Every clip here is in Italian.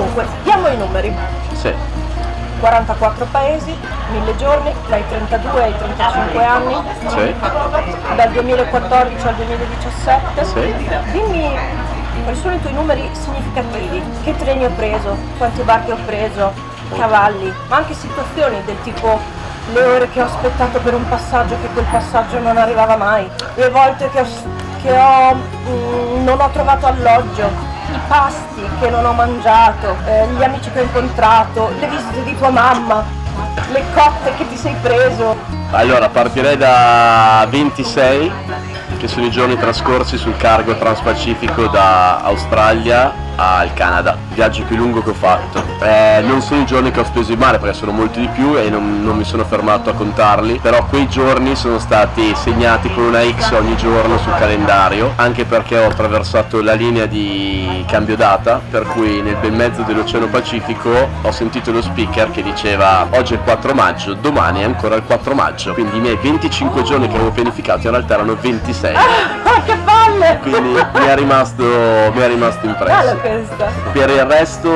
Dunque, diamo i numeri. Sì. 44 paesi, 1000 giorni, dai 32 ai 35 anni, Sì. dal 2014 al 2017. Sì. Dimmi quali sono i tuoi numeri significativi, che treni ho preso, quanti barche ho preso, cavalli, ma anche situazioni del tipo le ore che ho aspettato per un passaggio che quel passaggio non arrivava mai, le volte che ho, che ho, mm, non ho trovato alloggio, i pasti che non ho mangiato, eh, gli amici che ho incontrato, le visite di tua mamma, le cotte che ti sei preso. Allora, partirei da 26, che sono i giorni trascorsi sul cargo transpacifico da Australia al Canada, viaggio più lungo che ho fatto. Eh, non sono i giorni che ho speso in mare perché sono molti di più e non, non mi sono fermato a contarli, però quei giorni sono stati segnati con una X ogni giorno sul calendario, anche perché ho attraversato la linea di cambio data, per cui nel bel mezzo dell'Oceano Pacifico ho sentito lo speaker che diceva oggi è il 4 maggio, domani è ancora il 4 maggio, quindi i miei 25 giorni che avevo pianificato in realtà erano 26, Ah, che palle! Quindi mi è rimasto, mi è rimasto impresso. Per il resto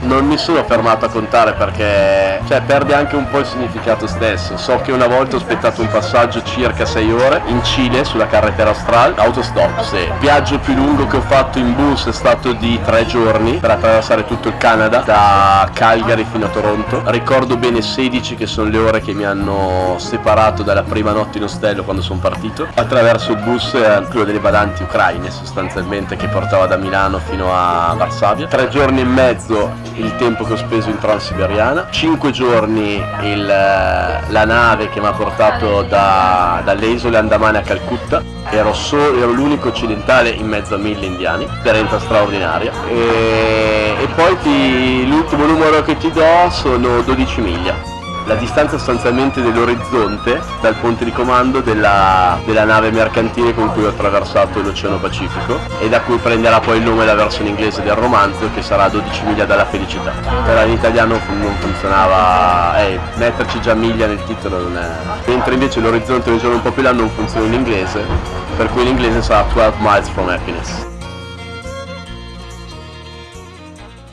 non mi sono fermato a contare perché cioè, perde anche un po' il significato stesso. So che una volta ho aspettato un passaggio circa 6 ore in Cile sulla carretera australe, autostop, sì. Il viaggio più lungo che ho fatto in bus è stato di 3 giorni per attraversare tutto il Canada, da Calgary fino a Toronto. Ricordo bene 16 che sono le ore che mi hanno separato dalla prima notte in ostello quando sono partito. Attraverso il bus eh, quello delle badanti ucraine sostanzialmente che portava da Milano fino a Varsavia. Tre giorni e mezzo il tempo che ho speso in Transiberiana, 5 giorni il, eh, la nave che mi ha portato da- dalle isole Andamane a Calcutta, ero, ero l'unico occidentale in mezzo a mille indiani, esperienza straordinaria. E, e poi ti- l'ultimo numero che ti do sono 12 miglia. La distanza sostanzialmente dell'orizzonte dal ponte di comando della, della nave mercantile con cui ho attraversato l'Oceano Pacifico e da cui prenderà poi il nome la versione inglese del romanzo che sarà 12 miglia dalla felicità. Però in italiano non funzionava, eh, metterci già miglia nel titolo non è... Mentre invece l'orizzonte del giorno un po' più là non funziona in inglese, per cui in inglese sarà 12 miles from happiness.